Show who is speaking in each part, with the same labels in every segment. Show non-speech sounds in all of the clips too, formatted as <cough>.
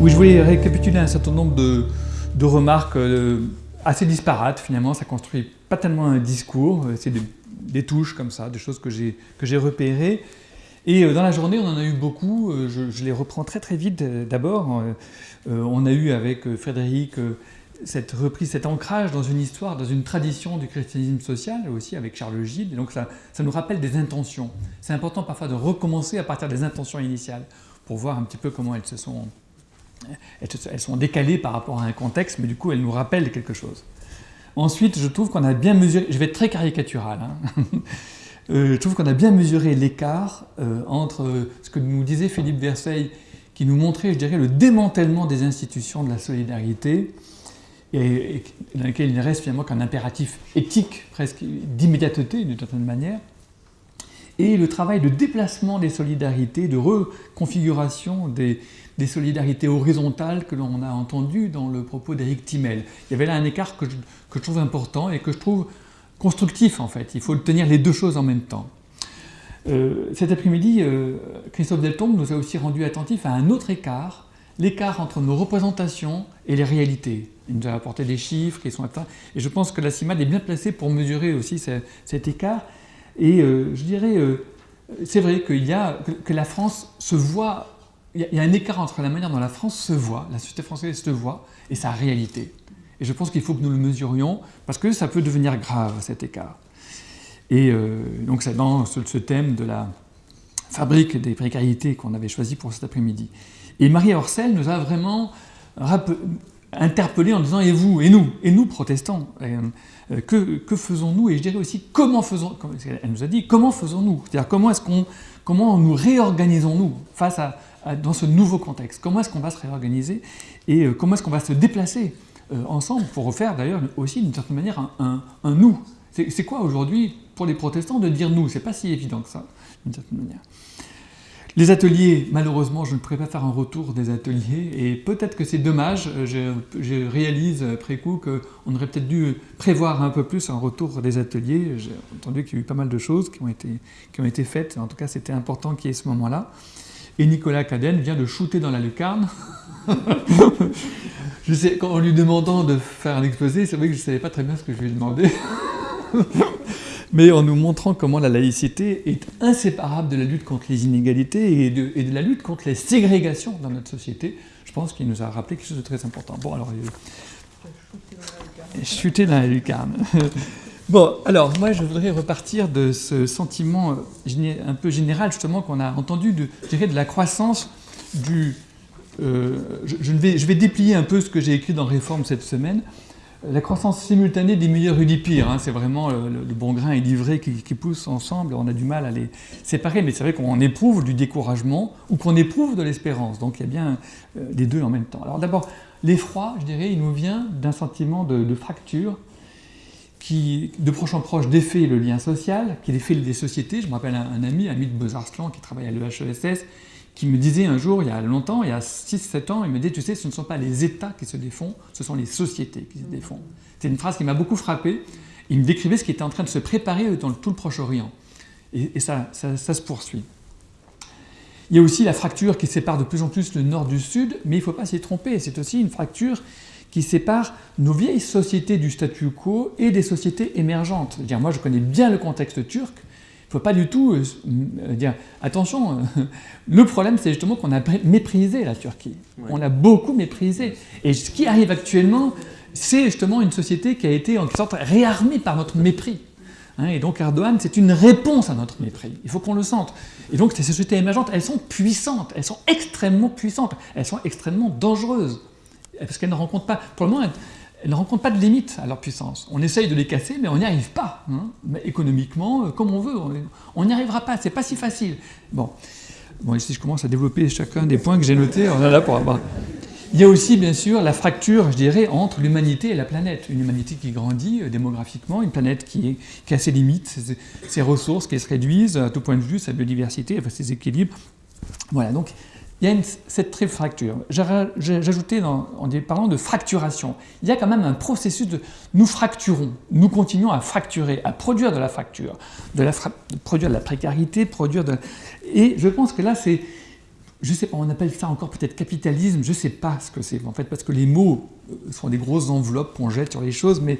Speaker 1: Oui, je voulais récapituler un certain nombre de, remarques euh, assez disparates finalement, ça construit pas tellement un discours, euh, c'est des, touches comme ça, des choses que j'ai repérées. Et euh, dans la journée, on en a eu beaucoup, je, les reprends très très vite d'abord. On a eu avec Frédéric cette reprise, cet ancrage dans une histoire, dans une tradition du christianisme social, aussi avec Charles Gilles, et donc ça nous rappelle des intentions. C'est important parfois de recommencer à partir des intentions initiales, pour voir un petit peu comment elles se sont elles sont décalées par rapport à un contexte, mais du coup elles nous rappellent quelque chose. Ensuite, je trouve qu'on a bien mesuré, je vais être très caricatural, hein. <laughs> euh, je trouve qu'on a bien mesuré l'écart euh, entre ce que nous disait Philippe Verseil, qui nous montrait, je dirais, le démantèlement des institutions de la solidarité, dans lequel il ne reste finalement qu'un impératif éthique, presque d'immédiateté d'une certaine manière, et le travail de déplacement des solidarités, de reconfiguration des, des solidarités horizontales que l'on a entendues dans le propos d'Éric Timel. Il y avait là un écart que je, que je, trouve important et que je trouve constructif en fait. Il faut tenir les deux choses en même temps. Euh, cet après-midi, euh, Christophe Deltombe nous a aussi rendu attentifs à un autre écart, l'écart entre nos représentations et les réalités. Il nous a apporté des chiffres qui sont atteints, et je pense que la CIMAD est bien placée pour mesurer aussi cet écart, et euh, je dirais, c'est vrai qu'il y a, que, la France se voit, il y, a, un écart entre la manière dont la France se voit, la société française se voit, et sa réalité. Et je pense qu'il faut que nous le mesurions, parce que ça peut devenir grave, cet écart. Et euh, donc c'est dans ce, thème de la fabrique des précarités qu'on avait choisi pour cet après-midi. Et Marie Orcel nous a vraiment interpellé en disant « et vous, et nous, et nous protestants euh, que, faisons-nous? Et je dirais aussi, comment faisons Elle nous a dit, comment faisons-nous? C'est-à-dire, comment est-ce qu'on comment nous réorganisons-nous face à, dans ce nouveau contexte Comment est-ce qu'on va se réorganiser Et euh, comment est-ce qu'on va se déplacer euh, ensemble pour refaire d'ailleurs aussi d'une certaine manière un, nous? C'est quoi aujourd'hui pour les protestants de dire nous? C'est pas si évident que ça, d'une certaine manière. Les ateliers, malheureusement, je ne pourrais pas faire un retour des ateliers et peut-être que c'est dommage, je, réalise après coup qu'on aurait peut-être dû prévoir un peu plus un retour des ateliers. J'ai entendu qu'il y a eu pas mal de choses qui ont été, qui ont été faites, en tout cas c'était important qu'il y ait ce moment-là. Et Nicolas Cadenne vient de shooter dans la lucarne. <laughs> je sais, en lui demandant de faire un exposé, c'est vrai que je ne savais pas très bien ce que je lui ai demandé <laughs> mais en nous montrant comment la laïcité est inséparable de la lutte contre les inégalités et de, la lutte contre les ségrégations dans notre société. Je pense qu'il nous a rappelé quelque chose de très important. Bon, alors... Chuter dans la lucarne. <laughs> Bon, alors moi je voudrais repartir de ce sentiment euh, un peu général justement qu'on a entendu de, je dirais, de la croissance du... Euh, je, vais, déplier un peu ce que j'ai écrit dans Réforme cette semaine, la croissance simultanée des meilleurs et des pires, hein, c'est vraiment le, bon grain et l'ivraie qui, qui, poussent ensemble, on a du mal à les séparer, mais c'est vrai qu'on éprouve du découragement ou qu'on éprouve de l'espérance, donc il y a bien euh, les deux en même temps. Alors d'abord, l'effroi, je dirais, il nous vient d'un sentiment de, fracture qui, de proche en proche, défait le lien social, qui défait des sociétés. Je me rappelle un, ami, ami de Beaux-Arslan, qui travaille à l'EHESS, qui me disait un jour, il y a longtemps, il y a 6-7 ans, il me disait, tu sais, ce ne sont pas les États qui se défont, ce sont les sociétés qui se défont. C'est une phrase qui m'a beaucoup frappé. Il me décrivait ce qui était en train de se préparer dans tout le Proche-Orient. Et, ça, ça, se poursuit. Il y a aussi la fracture qui sépare de plus en plus le nord du sud, mais il ne faut pas s'y tromper, c'est aussi une fracture qui sépare nos vieilles sociétés du statu quo et des sociétés émergentes. -dire, moi, je connais bien le contexte turc, ne faut pas du tout euh, euh, dire attention, euh, <laughs> le problème c'est justement qu'on a méprisé la Turquie. On l'a beaucoup méprisé. Et ce qui arrive actuellement, c'est justement une société qui a été en quelque sorte réarmée par notre mépris. Hein, et donc Erdogan, c'est une réponse à notre mépris. Il faut qu'on le sente. Et donc ces sociétés émergentes, elles sont puissantes, elles sont extrêmement puissantes, elles sont extrêmement dangereuses. Parce qu'elles ne rencontrent pas, pour le moment, elles ne rencontrent pas de limite à leur puissance. On essaye de les casser, mais on n'y arrive pas. Hein. Mais économiquement, euh, comme on veut, on n'y arrivera pas, c'est pas si facile. Bon. bon, ici je commence à développer chacun des points que j'ai notés, on est là pour avoir... Il y a aussi, bien sûr, la fracture, je dirais, entre l'humanité et la planète. Une humanité qui grandit euh, démographiquement, une planète qui, a ses limites, ses, ressources qui se réduisent à tout point de vue, sa biodiversité, ses équilibres. Voilà, donc il y a cette triple fracture. J'ajoutais en parlant de fracturation, il y a quand même un processus de nous fracturons, nous continuons à fracturer, à produire de la fracture, de, la produire de la précarité, produire de... Et je pense que là, c'est je sais pas, on appelle ça encore peut-être capitalisme, je sais pas ce que c'est en fait, parce que les mots sont des grosses enveloppes qu'on jette sur les choses, mais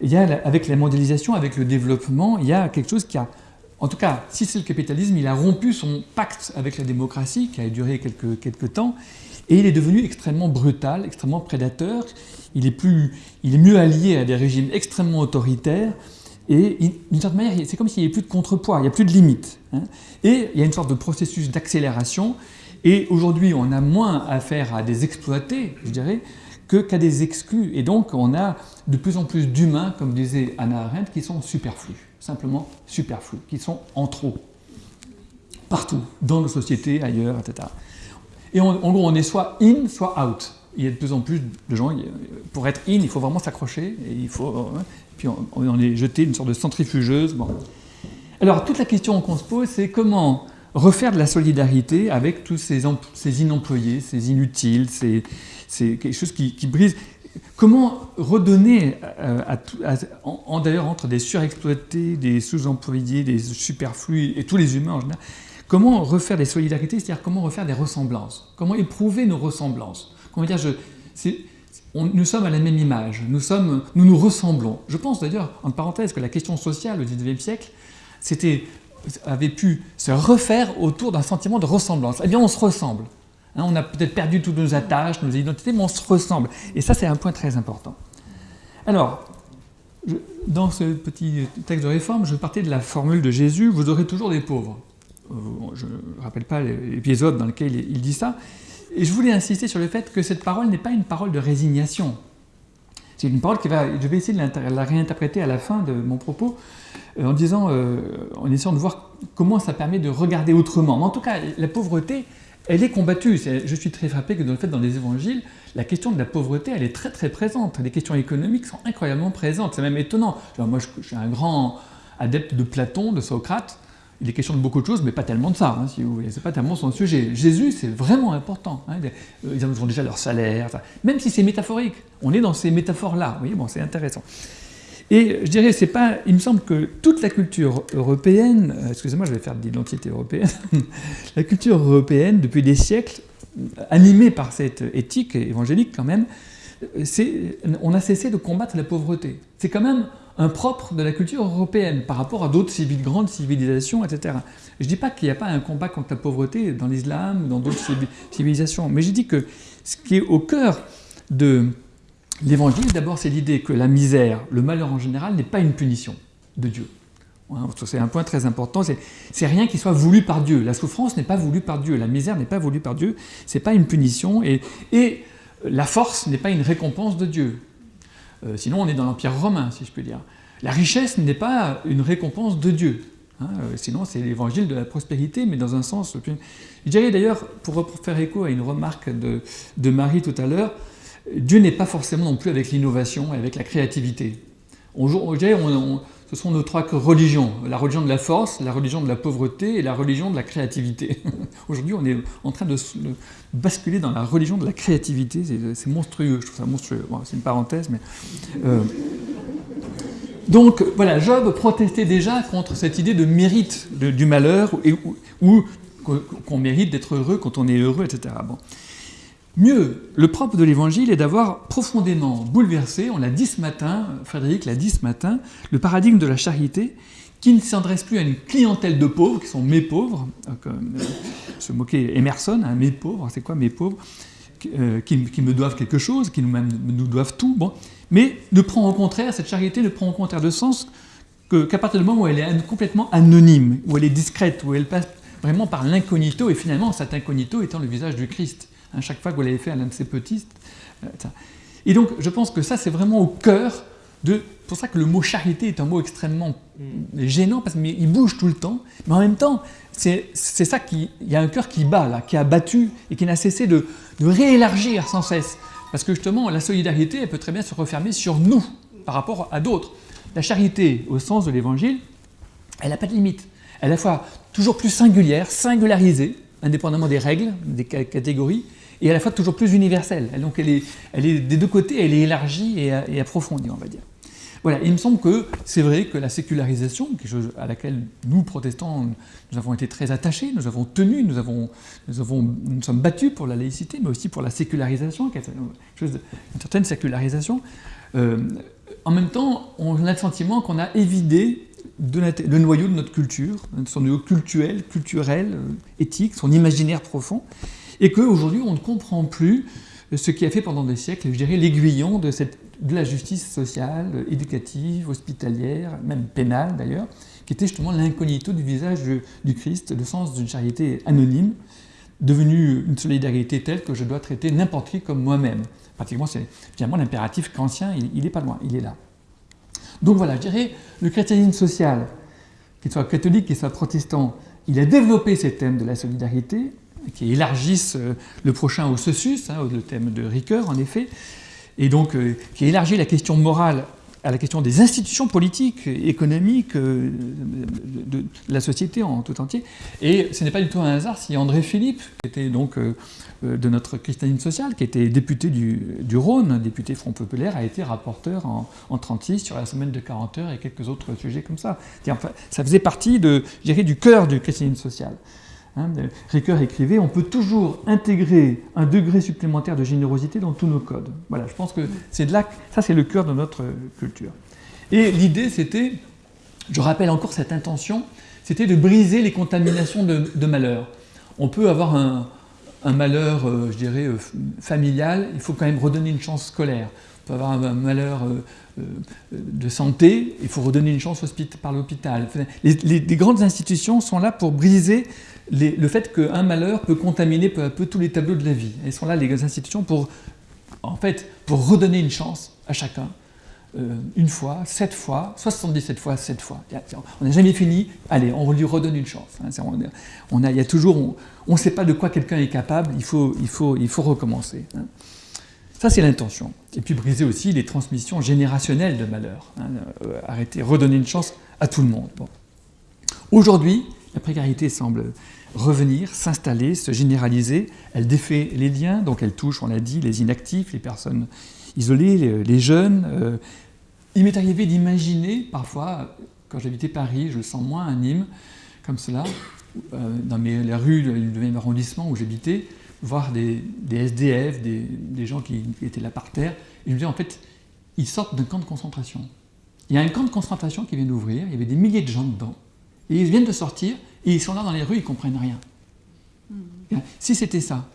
Speaker 1: il y a, avec la mondialisation, avec le développement, il y a quelque chose qui a, en tout cas, si c'est le capitalisme, il a rompu son pacte avec la démocratie, qui a duré quelques, quelques temps, et il est devenu extrêmement brutal, extrêmement prédateur, il est, plus, il est mieux allié à des régimes extrêmement autoritaires, et d'une certaine manière, c'est comme s'il n'y avait plus de contrepoids, il n'y a plus de limites. Hein. Et il y a une sorte de processus d'accélération, et aujourd'hui on a moins affaire à des exploités, je dirais, qu'à des exclus. Et donc on a de plus en plus d'humains, comme disait Anna Arendt, qui sont superflus, simplement superflus, qui sont en trop, partout, dans nos sociétés, ailleurs, etc. Et en gros, on est soit in, soit out. Il y a de plus en plus de gens, pour être in, il faut vraiment s'accrocher, et il faut, hein, puis on, est jeté une sorte de centrifugeuse. Bon. Alors toute la question qu'on se pose, c'est comment refaire de la solidarité avec tous ces, ces inemployés, ces inutiles, ces, quelque chose qui, brise. Comment redonner, euh, en, d'ailleurs entre des surexploités, des sous-employés, des superflus et tous les humains en général, comment refaire des solidarités, c'est-à-dire comment refaire des ressemblances, comment éprouver nos ressemblances? Comment dire, nous sommes à la même image, nous, nous nous ressemblons. Je pense d'ailleurs, en parenthèse, que la question sociale au XIXe siècle avait pu se refaire autour d'un sentiment de ressemblance. Eh bien, on se ressemble. Hein, on a peut-être perdu toutes nos attaches, nos identités, mais on se ressemble. Et ça, c'est un point très important. Alors, dans ce petit texte de réforme, je partais de la formule de Jésus, vous aurez toujours des pauvres. Euh, je ne rappelle pas l'épisode dans lequel il dit ça. Et je voulais insister sur le fait que cette parole n'est pas une parole de résignation. C'est une parole qui va, je vais essayer de la réinterpréter à la fin de mon propos, euh, en disant, euh, en essayant de voir comment ça permet de regarder autrement. Mais en tout cas, la pauvreté, elle est combattue. je suis très frappé que dans le fait, dans les évangiles, la question de la pauvreté, elle est très très présente. Les questions économiques sont incroyablement présentes. C'est même étonnant. moi, je, suis un grand adepte de Platon, de Socrate. Il est question de beaucoup de choses, mais pas tellement de ça, hein, si vous voulez. C'est pas tellement son sujet. Jésus, c'est vraiment important. Hein. Ils ont déjà leur salaire, même si c'est métaphorique. On est dans ces métaphores-là. Bon, c'est intéressant. Et je dirais, c'est pas. Il me semble que toute la culture européenne, euh, excusez-moi, je vais faire de l'identité européenne, <laughs> la culture européenne, depuis des siècles, animée par cette éthique évangélique quand même, on a cessé de combattre la pauvreté. C'est quand même un propre de la culture européenne par rapport à d'autres grandes civilisations, etc. Je ne dis pas qu'il n'y a pas un combat contre la pauvreté dans l'islam ou dans d'autres civilisations, mais je dis que ce qui est au cœur de L'évangile, d'abord, c'est l'idée que la misère, le malheur en général, n'est pas une punition de Dieu. Hein, c'est un point très important, c'est rien qui soit voulu par Dieu. La souffrance n'est pas voulue par Dieu, la misère n'est pas voulue par Dieu, c'est pas une punition, et, la force n'est pas une récompense de Dieu. Euh, sinon, on est dans l'Empire romain, si je peux dire. La richesse n'est pas une récompense de Dieu. Hein, euh, sinon, c'est l'évangile de la prospérité, mais dans un sens... Je dirais d'ailleurs, pour faire écho à une remarque de Marie tout à l'heure, Dieu n'est pas forcément non plus avec l'innovation et avec la créativité. On, ce sont nos trois religions, la religion de la force, la religion de la pauvreté et la religion de la créativité. <laughs> Aujourd'hui, on est en train de, basculer dans la religion de la créativité, c'est monstrueux, je trouve ça monstrueux. c'est une parenthèse, mais... Euh, donc voilà, Job protestait déjà contre cette idée de mérite du malheur, ou, qu'on mérite d'être heureux quand on est heureux, etc. Bon. Mieux, le propre de l'Évangile est d'avoir profondément bouleversé, on l'a dit ce matin, Frédéric l'a dit ce matin, le paradigme de la charité qui ne s'adresse plus à une clientèle de pauvres, qui sont mes pauvres, euh, comme euh, se moquait Emerson, hein, mes pauvres, c'est quoi mes pauvres, euh, qui, me doivent quelque chose, qui nous, nous doivent tout, mais ne prend au contraire, cette charité ne prend au contraire de sens qu'à partir du moment où elle est complètement anonyme, où elle est discrète, où elle passe vraiment par l'incognito, et finalement cet incognito étant le visage du Christ. Hein, chaque fois que vous l'avez fait à l'un de ses petits. Euh, et donc, je pense que ça, c'est vraiment au cœur de... C'est pour ça que le mot charité est un mot extrêmement mm. gênant, parce qu'il bouge tout le temps, mais en même temps, c'est ça qui... Il y a un cœur qui bat, là, qui a battu, et qui n'a cessé de, de réélargir sans cesse. Parce que justement, la solidarité, elle peut très bien se refermer sur nous, par rapport à d'autres. La charité, au sens de l'Évangile, elle n'a pas de limite. Elle est à la fois toujours plus singulière, singularisée, indépendamment des règles, des catégories, et à la fois toujours plus universelle. Donc elle est, des deux côtés, elle est élargie et, approfondie, on va dire. voilà, il me semble que c'est vrai que la sécularisation, quelque chose à laquelle nous, protestants, nous avons été très attachés, nous avons tenu, nous, avons, nous, avons, nous sommes battus pour la laïcité, mais aussi pour la sécularisation, quelque chose une certaine sécularisation. Euh, en même temps, on a le sentiment qu'on a évidé le noyau de notre culture, son noyau culturel, culturel, euh, éthique, son imaginaire profond, et qu'aujourd'hui on ne comprend plus ce qui a fait pendant des siècles, je l'aiguillon de, de la justice sociale, éducative, hospitalière, même pénale d'ailleurs, qui était justement l'incognito du visage du Christ, le sens d'une charité anonyme, devenue une solidarité telle que je dois traiter n'importe qui comme moi-même. Pratiquement, c'est finalement l'impératif kantien, il n'est pas loin, il est là. Donc voilà, je dirais, le christianisme social, qu'il soit catholique, qu'il soit protestant, il a développé ces thèmes de la solidarité, qui élargissent euh, le prochain au socius, hein, le thème de Ricoeur en effet, et donc euh, qui élargit la question morale à la question des institutions politiques, économiques, euh, de, la société en tout entier. Et ce n'est pas du tout un hasard si André Philippe, qui était donc de notre christianisme sociale, qui était député du, Rhône, député Front Populaire, a été rapporteur en, en 36 sur la semaine de 40 heures et quelques autres sujets comme ça. Enfin, ça faisait partie du cœur du christianisme social. Hein, Ricoeur écrivait « On peut toujours intégrer un degré supplémentaire de générosité dans tous nos codes. » Voilà, je pense que c'est de là, ça c'est le cœur de notre culture. Et l'idée c'était, je rappelle encore cette intention, c'était de briser les contaminations de, malheur. On peut avoir un, malheur, euh, je dirais, euh, familial, il faut quand même redonner une chance scolaire. On peut avoir un, malheur euh, de santé, il faut redonner une chance par l'hôpital. Les, grandes institutions sont là pour briser le fait qu'un malheur peut contaminer peu à peu tous les tableaux de la vie. Elles sont là, les institutions, pour, en fait, pour redonner une chance à chacun. Euh, une fois, sept fois, 77 fois, sept fois. On n'a jamais fini, allez, on lui redonne une chance. Hein. On, il y a toujours, on ne sait pas de quoi quelqu'un est capable, il faut, il faut, il faut recommencer. Hein. Ça, c'est l'intention. Et puis briser aussi les transmissions générationnelles de malheur. Hein. Euh, arrêter, redonner une chance à tout le monde. Aujourd'hui, la précarité semble revenir, s'installer, se généraliser. Elle défait les liens, donc elle touche, on l'a dit, les inactifs, les personnes isolées, les, jeunes. Euh, il m'est arrivé d'imaginer, parfois, quand j'habitais Paris, je le sens moins à Nîmes, comme cela, euh, dans mes, les rues du 9e arrondissement où j'habitais, voir des, SDF, des, gens qui, étaient là par terre, et je me disais, en fait, ils sortent d'un camp de concentration. Il y a un camp de concentration qui vient d'ouvrir, il y avait des milliers de gens dedans, et ils viennent de sortir, et ils sont là dans les rues, ils ne comprennent rien. Hmm. Si c'était ça,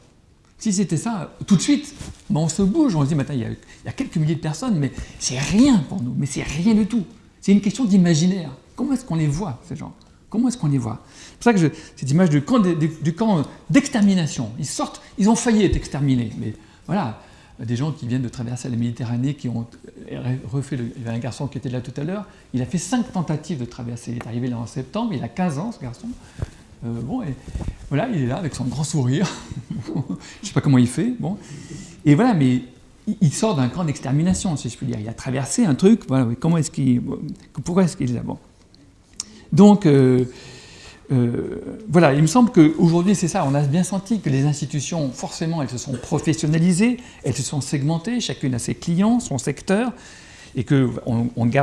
Speaker 1: si c'était ça, tout de suite, ben, on se bouge, on se dit, il, y a, quelques milliers de personnes, mais c'est rien pour nous, mais c'est rien du tout. C'est une question d'imaginaire. Comment est-ce qu'on les voit, ces gens? Comment est-ce qu'on les voit? C'est pour ça que cette image du camp d'extermination, ils sortent, ils ont failli être exterminés, mais voilà, des gens qui viennent de traverser la Méditerranée, qui ont refait, il y avait un garçon qui était là tout à l'heure, il a fait cinq tentatives de traverser, il est arrivé là en septembre, il a 15 ans ce garçon, euh, bon, et voilà, il est là avec son grand sourire, <laughs> je ne sais pas comment il fait, bon, et voilà, mais il sort d'un camp d'extermination, si je puis dire, il a traversé un truc, voilà, comment est-ce qu'il, pourquoi est-ce qu'il est là. Donc, euh, euh, voilà, il me semble qu'aujourd'hui, c'est ça, on a bien senti que les institutions, forcément, elles se sont professionnalisées, elles se sont segmentées, chacune a ses clients, son secteur, et que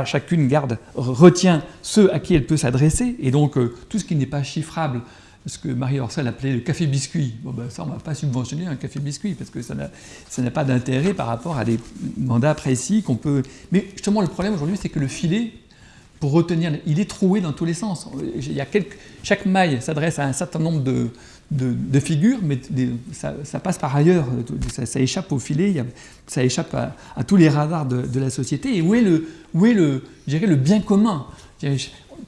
Speaker 1: chacune garde, retient ceux à qui elle peut s'adresser, et donc euh, tout ce qui n'est pas chiffrable, ce que Marie Orsel appelait le café-biscuit. Bon ben ça, on ne va pas subventionner un café-biscuit, parce que ça n'a pas d'intérêt par rapport à des mandats précis qu'on peut... Mais justement, le problème aujourd'hui, c'est que le filet pour retenir, il est troué dans tous les sens. Il y a chaque maille s'adresse à un certain nombre de, figures, mais ça, passe par ailleurs, ça, échappe au filet, ça échappe à, tous les radars de, la société. Et où est le, où est le, le bien commun?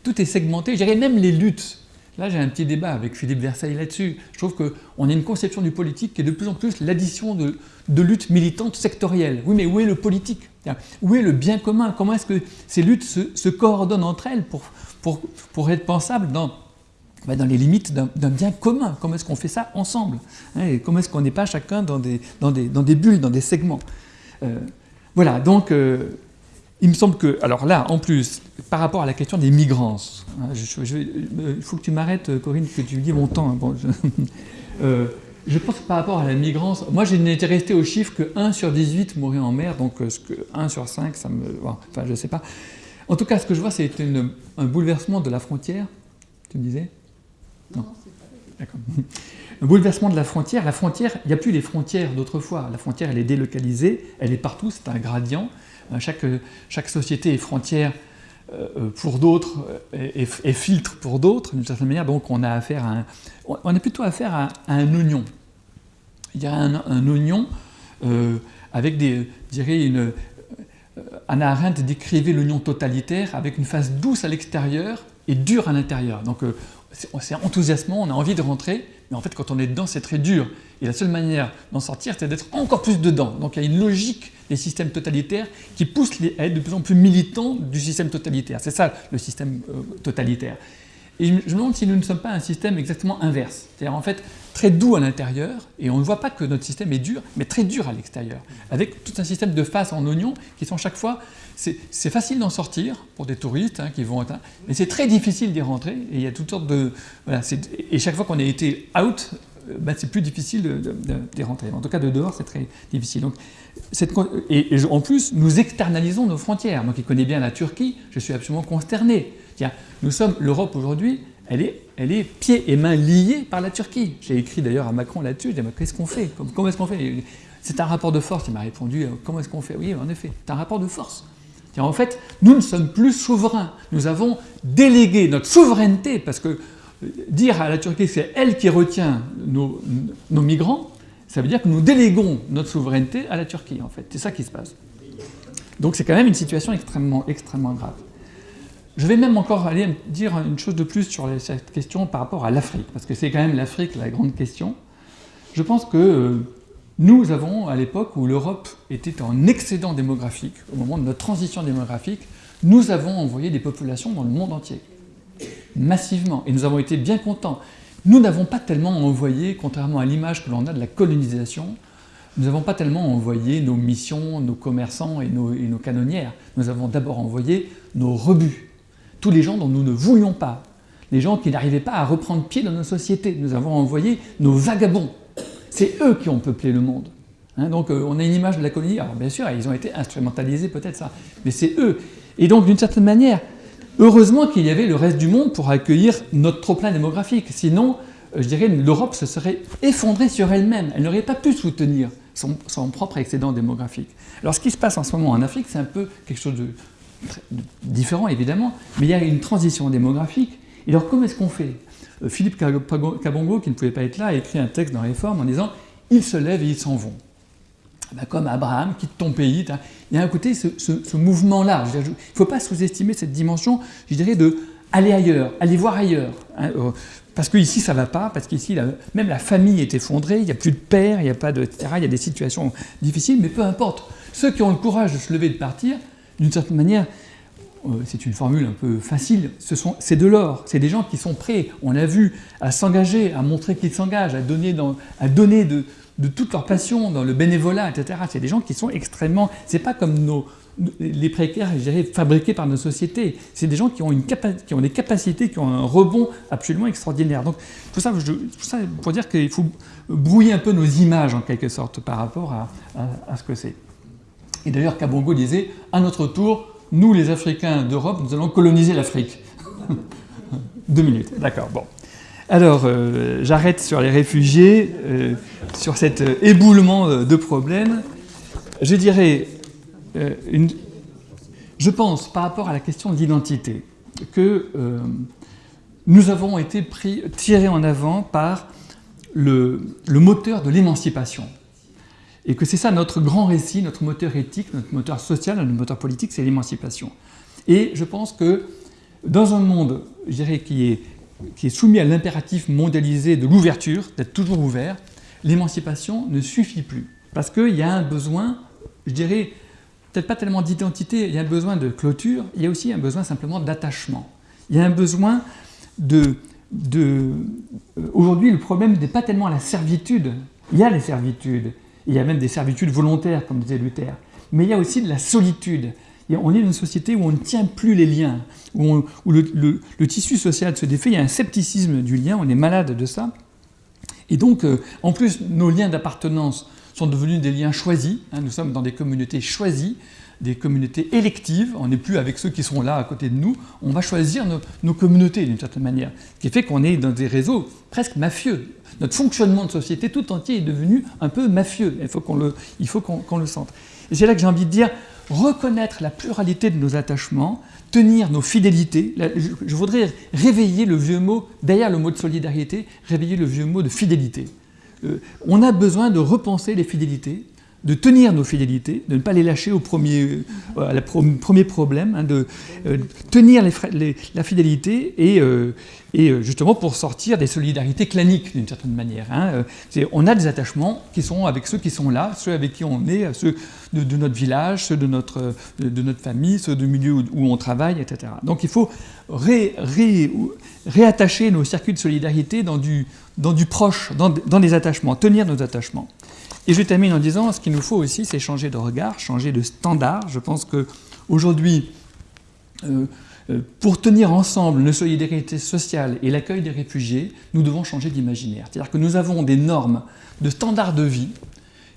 Speaker 1: Tout est segmenté, même les luttes. Là, j'ai un petit débat avec Philippe Versailles là-dessus. Je trouve qu'on a une conception du politique qui est de plus en plus l'addition de, luttes militantes sectorielles. Oui, mais où est le politique? Où est le bien commun? Comment est-ce que ces luttes se, coordonnent entre elles pour, être pensables dans, bah, dans les limites d'un bien commun? Comment est-ce qu'on fait ça ensemble? Hein, Comment est-ce qu'on n'est pas chacun dans des, bulles, dans des segments? Euh, Voilà, donc euh, il me semble que, alors là, en plus, par rapport à la question des migrants, hein, il faut que tu m'arrêtes, Corinne, que tu dis mon temps. Hein, bon, <laughs> je pense que par rapport à la migrance, moi je n'étais resté au chiffre que 1 sur 18 mourait en mer, donc ce que 1 sur 5, ça me... Enfin, je ne sais pas. En tout cas, ce que je vois, c'est un bouleversement de la frontière. Tu me disais?
Speaker 2: Non,
Speaker 1: D'accord. <laughs> Un bouleversement de la frontière. La frontière, il n'y a plus les frontières d'autrefois. La frontière, elle est délocalisée, elle est partout, c'est un gradient. Euh, chaque, chaque société est frontière euh, pour d'autres et, filtre pour d'autres, d'une certaine manière. Donc on a affaire à un, on a plutôt affaire à, un oignon. Il y a un, oignon euh, avec des, dirais, une, Anna Arendt décrivait l'oignon totalitaire avec une face douce à l'extérieur et dure à l'intérieur. Donc c'est enthousiasmant, on a envie de rentrer, mais en fait quand on est dedans c'est très dur. Et la seule manière d'en sortir c'est d'être encore plus dedans. Donc il y a une logique des systèmes totalitaires qui pousse à être de plus en plus militants du système totalitaire. C'est ça le système euh, totalitaire. Et je me demande si nous ne sommes pas un système exactement inverse. C'est-à-dire en fait très doux à l'intérieur, et on ne voit pas que notre système est dur, mais très dur à l'extérieur, avec tout un système de faces en oignon qui sont chaque fois... C'est facile d'en sortir pour des touristes hein, qui vont... Mais c'est très difficile d'y rentrer, et il y a toutes sortes de... Et chaque fois qu'on a été out, ben, c'est plus difficile d'y rentrer. En tout cas, de dehors, c'est très difficile. Donc, cette, et, en plus, nous externalisons nos frontières. Moi qui connais bien la Turquie, je suis absolument consterné. Tiens, nous sommes, l'Europe aujourd'hui, elle est, elle est pieds et mains liés par la Turquie. J'ai écrit d'ailleurs à Macron là-dessus, je dis qu'est-ce qu'on fait? Comment est-ce qu'on fait? C'est un rapport de force, il m'a répondu, euh, comment est-ce qu'on fait? Oui, en effet, c'est un rapport de force. En fait, nous ne sommes plus souverains. Nous avons délégué notre souveraineté, parce que euh, dire à la Turquie que c'est elle qui retient nos, migrants, ça veut dire que nous déléguons notre souveraineté à la Turquie, en fait. C'est ça qui se passe. Donc c'est quand même une situation extrêmement, extrêmement grave. Je vais même encore aller dire une chose de plus sur cette question par rapport à l'Afrique, parce que c'est quand même l'Afrique la grande question. Je pense que euh, nous avons, à l'époque où l'Europe était en excédent démographique, au moment de notre transition démographique, nous avons envoyé des populations dans le monde entier, massivement, et nous avons été bien contents. Nous n'avons pas tellement envoyé, contrairement à l'image que l'on a de la colonisation, nous n'avons pas tellement envoyé nos missions, nos commerçants et nos, et nos canonnières. Nous avons d'abord envoyé nos rebuts, tous les gens dont nous ne voulions pas, les gens qui n'arrivaient pas à reprendre pied dans nos sociétés. Nous avons envoyé nos vagabonds. C'est eux qui ont peuplé le monde. Hein, donc euh, on a une image de la colonie, alors bien sûr, ils ont été instrumentalisés peut-être ça, mais c'est eux. Et donc d'une certaine manière, heureusement qu'il y avait le reste du monde pour accueillir notre trop-plein démographique. Sinon, euh, je dirais, l'Europe se serait effondrée sur elle-même. Elle, n'aurait pas pu soutenir son, propre excédent démographique. Alors ce qui se passe en ce moment en Afrique, c'est un peu quelque chose de, différent évidemment, mais il y a une transition démographique. Et alors comment est-ce qu'on fait? Euh, Philippe Kabongo, qui ne pouvait pas être là, a écrit un texte dans Réforme en disant « ils se lèvent et ils s'en vont comme Abraham, quitte ton pays. Il y a un côté, ce, mouvement-là. Il ne faut pas sous-estimer cette dimension, je dirais, de aller ailleurs, aller voir ailleurs. Hein, parce qu'ici, ça ne va pas, parce qu'ici, même la famille est effondrée, il n'y a plus de père, il n'y a pas de... etc. Il y a des situations difficiles, mais peu importe. Ceux qui ont le courage de se lever et de partir, d'une certaine manière, c'est une formule un peu facile, c'est de l'or, c'est des gens qui sont prêts, on l'a vu, à s'engager, à montrer qu'ils s'engagent, à donner, à de, toute leur passion dans le bénévolat, etc. C'est des gens qui sont extrêmement... C'est pas comme les précaires fabriqués par nos sociétés. C'est des gens qui ont, des capacités, qui ont un rebond absolument extraordinaire. Donc tout ça, ça pour dire qu'il faut brouiller un peu nos images en quelque sorte par rapport à ce que c'est. Et d'ailleurs, Kabongo disait, à notre tour, nous les Africains d'Europe, nous allons coloniser l'Afrique. <laughs> Deux minutes, d'accord, bon. Alors, euh, j'arrête sur les réfugiés, euh, sur cet euh, éboulement de problèmes. Je dirais, je pense, par rapport à la question de l'identité, que nous avons été tirés en avant par le moteur de l'émancipation. Et que c'est ça notre grand récit, notre moteur éthique, notre moteur social, notre moteur politique, c'est l'émancipation. Et je pense que dans un monde, je dirais, qui est, soumis à l'impératif mondialisé de l'ouverture, d'être toujours ouvert, l'émancipation ne suffit plus. Parce qu'il y a un besoin, je dirais, peut-être pas tellement d'identité, il y a un besoin de clôture, il y a aussi un besoin simplement d'attachement. Il y a un besoin de... de euh, Aujourd'hui, le problème n'est pas tellement la servitude, il y a les servitudes, il y a même des servitudes volontaires, comme disait Luther. Mais il y a aussi de la solitude. on est dans une société où on ne tient plus les liens, où, le, tissu social se défait, il y a un scepticisme du lien, on est malade de ça. Et donc, euh, en plus, nos liens d'appartenance sont devenus des liens choisis. Hein. nous sommes dans des communautés choisies, des communautés électives. On n'est plus avec ceux qui sont là à côté de nous. On va choisir nos, communautés d'une certaine manière. Ce qui fait qu'on est dans des réseaux presque mafieux. Notre fonctionnement de société tout entier est devenu un peu mafieux. Il faut qu'on le, le sente. Et c'est là que j'ai envie de dire, reconnaître la pluralité de nos attachements, tenir nos fidélités. Je voudrais réveiller le vieux mot, derrière le mot de solidarité, réveiller le vieux mot de fidélité. Euh, on a besoin de repenser les fidélités, de tenir nos fidélités, de ne pas les lâcher au premier, euh, premier problème, hein, de euh, tenir la fidélité et, et, justement pour sortir des solidarités claniques d'une certaine manière. Hein. on a des attachements qui sont avec ceux qui sont là, ceux avec qui on est, ceux de, notre village, ceux de notre, de, notre famille, ceux du milieu où, on travaille, etc. Donc il faut réattacher nos circuits de solidarité dans du, dans du proche, dans, dans les attachements, tenir nos attachements. Et je termine en disant, ce qu'il nous faut aussi, c'est changer de regard, changer de standard. Je pense qu'aujourd'hui, euh, euh, pour tenir ensemble nos solidarités sociales et l'accueil des réfugiés, nous devons changer d'imaginaire. C'est-à-dire que nous avons des normes de standards de vie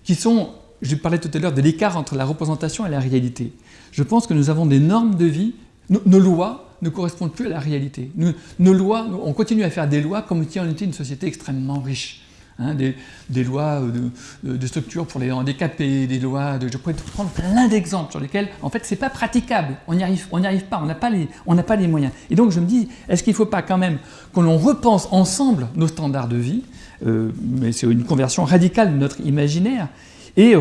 Speaker 1: qui sont, je parlais tout à l'heure de l'écart entre la représentation et la réalité. Je pense que nous avons des normes de vie, nos, lois ne correspondent plus à la réalité. on continue à faire des lois comme si on était une société extrêmement riche. Hein, des, lois de, structure pour les handicapés, des lois de... Je pourrais prendre plein d'exemples sur lesquels, en fait, c'est pas praticable. On n'y arrive, arrive pas, on n'a pas, les, pas les moyens. Et donc, je me dis, est-ce qu'il ne faut pas quand même que l'on repense ensemble nos standards de vie, euh, mais c'est une conversion radicale de notre imaginaire, et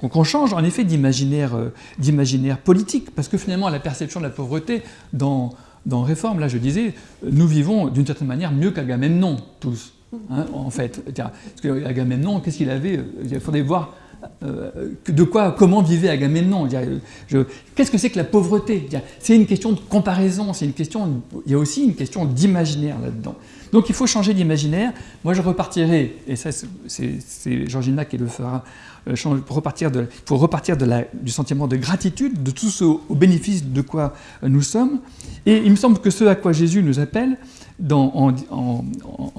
Speaker 1: qu'on change en effet euh, d'imaginaire politique, parce que finalement, la perception de la pauvreté dans, dans Réforme, là je disais, nous vivons d'une certaine manière mieux qu'Agamemnon, tous. Hein, en fait. Parce que Agamemnon, qu'est-ce qu'il avait? Il faudrait voir euh, de quoi, comment vivait Agamemnon. Qu'est-ce que c'est que la pauvreté C'est une question de comparaison, c'est une question, il y a aussi une question d'imaginaire là-dedans. Donc il faut changer d'imaginaire. Moi je repartirai, et ça c'est Georgina qui le fera, euh, pour repartir, de, repartir du sentiment de gratitude, de tout ce au bénéfice de quoi nous sommes. Et il me semble que ce à quoi Jésus nous appelle, en,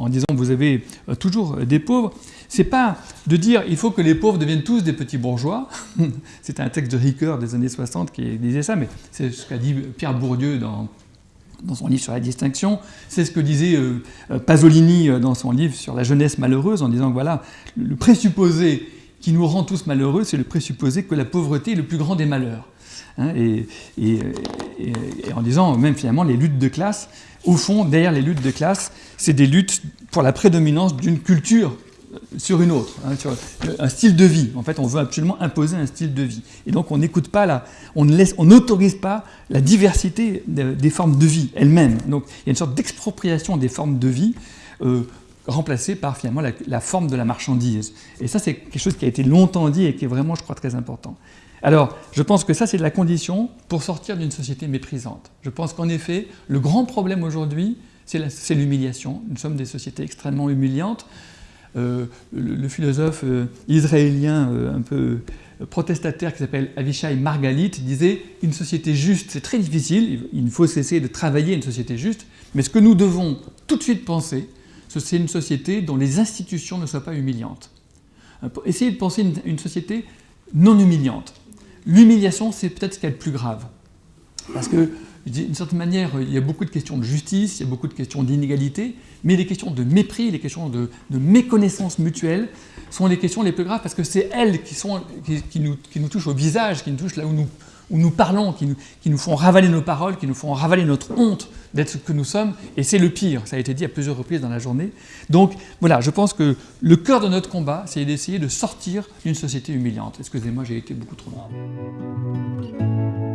Speaker 1: disant vous avez euh, toujours des pauvres, c'est pas de dire il faut que les pauvres deviennent tous des petits bourgeois. <laughs> c'est un texte de Ricoeur des années 60 qui disait ça, mais c'est ce qu'a dit Pierre Bourdieu dans, dans son livre sur la distinction. C'est ce que disait euh, euh, Pasolini dans son livre sur la jeunesse malheureuse, en disant que voilà, le présupposé qui nous rend tous malheureux, c'est le présupposé que la pauvreté est le plus grand des malheurs. Hein, et, en disant même finalement les luttes de classe, au fond, derrière les luttes de classe, c'est des luttes pour la prédominance d'une culture sur une autre, hein, sur un style de vie. En fait, on veut absolument imposer un style de vie. Et donc, on n'écoute pas, la, on n'autorise pas la diversité des formes de vie elles-mêmes. Donc, il y a une sorte d'expropriation des formes de vie euh, remplacée par finalement la, forme de la marchandise. Et ça, c'est quelque chose qui a été longtemps dit et qui est vraiment, je crois, très important. Alors, je pense que ça, c'est la condition pour sortir d'une société méprisante. Je pense qu'en effet, le grand problème aujourd'hui, c'est l'humiliation. Nous sommes des sociétés extrêmement humiliantes. Euh, le, philosophe euh, israélien euh, un peu protestataire qui s'appelle Avishai Margalit disait « Une société juste, c'est très difficile, il faut cesser de travailler une société juste, mais ce que nous devons tout de suite penser, c'est une société dont les institutions ne soient pas humiliantes. Essayez de penser une, une société non humiliante. L'humiliation, c'est peut-être ce qu'il y a de plus grave. Parce que, d'une certaine manière, il y a beaucoup de questions de justice, il y a beaucoup de questions d'inégalité, mais les questions de mépris, les questions de, méconnaissance mutuelle sont les questions les plus graves parce que c'est elles qui, sont, qui, nous, qui, nous, touchent au visage, qui nous touchent là où nous, où nous parlons, qui nous, qui nous, font ravaler nos paroles, qui nous font ravaler notre honte d'être ce que nous sommes, et c'est le pire, ça a été dit à plusieurs reprises dans la journée. Donc voilà, je pense que le cœur de notre combat, c'est d'essayer de sortir d'une société humiliante. Excusez-moi, j'ai été beaucoup trop long.